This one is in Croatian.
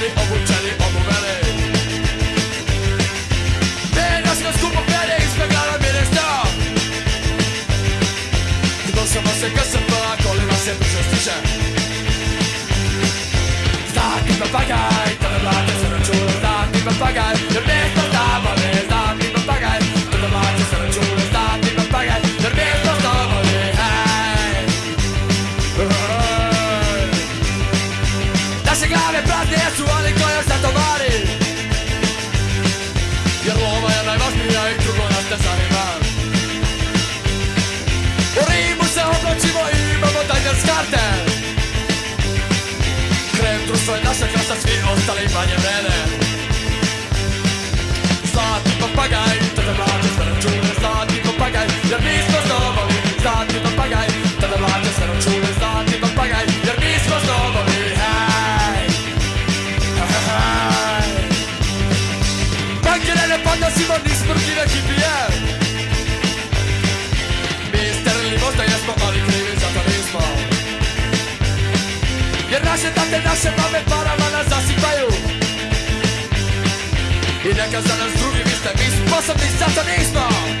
Ogórczany, ogórczany, ogórany Teraz na skupo Felix wygrała wiele stop Gdy sama se kasa była, kolejna się dużo słyszę Tak, to waga jesu, ali to još Jer lova je najvažnija i drugo nas zanima U Rimu se oblačimo i imamo Diners karte. Krem društvo je naša krasa, svi ostali manje vrede naše mame parama nas zasipaju. I neka za nas drugi vi ste, mi sposobni za to nismo